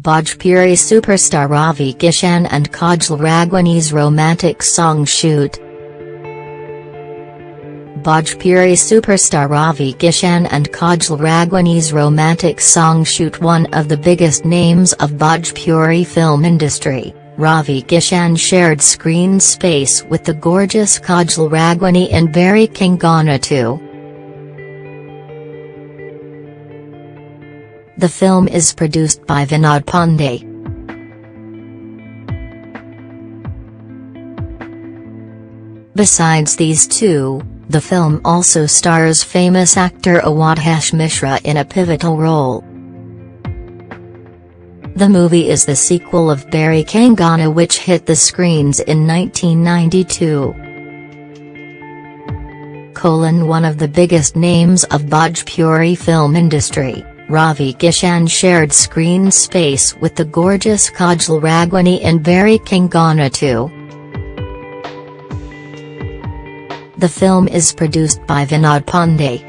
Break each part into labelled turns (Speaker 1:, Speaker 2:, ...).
Speaker 1: Bhojpuri superstar Ravi Kishan and Kajal Raghwani's romantic song shoot. Bhojpuri superstar Ravi Kishan and Kajal Raghwani's romantic song shoot one of the biggest names of Bhojpuri film industry, Ravi Kishan shared screen space with the gorgeous Kajal Raghwani in Bairi Kangana 2. The film is produced by Vinod Pandey. Besides these two, the film also stars famous actor Awadhesh Mishra in a pivotal role. The movie is the sequel of Bairi Kangana which hit the screens in 1992. Colon one of the biggest names of Bhojpuri film industry. Ravi Kishan shared screen space with the gorgeous Kajal Raghwani in Bairi Kangana 2. The film is produced by Vinod Pandey.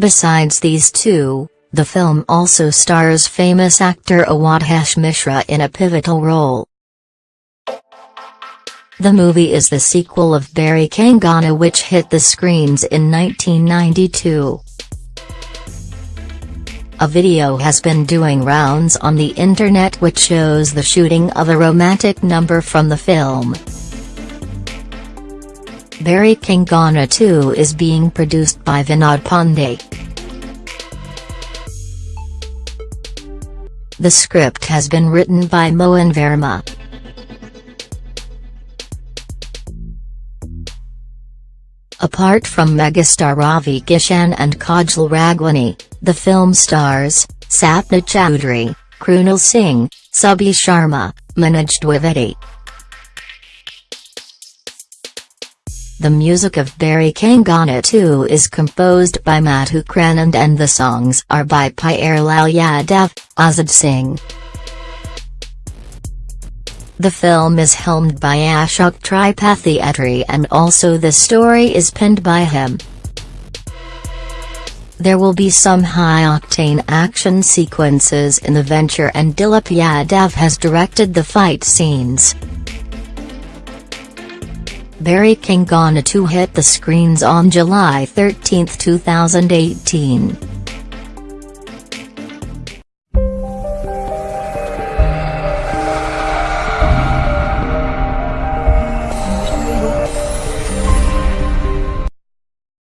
Speaker 1: Besides these two, the film also stars famous actor Awadhesh Mishra in a pivotal role. The movie is the sequel of Bairi Kangana which hit the screens in 1992. A video has been doing rounds on the internet which shows the shooting of a romantic number from the film. Bairi Kangana 2 is being produced by Vinod Pandey. The script has been written by Mohan Verma. Apart from megastar Ravi Kishan and Kajal Raghwani, the film stars, Sapna Chaudhary, Krunal Singh, Subhi Sharma, Manoj Dwivedi. The music of Bairi Kangana 2 is composed by Madhukar Anand and the songs are by Pyarelal Yadav, Azad Singh. The film is helmed by Ashok Tripathi Attri and also the story is penned by him. There will be some high-octane action sequences in the venture and Dilip Yadav has directed the fight scenes. Barry King Kangana 2 hit the screens on July 13, 2018.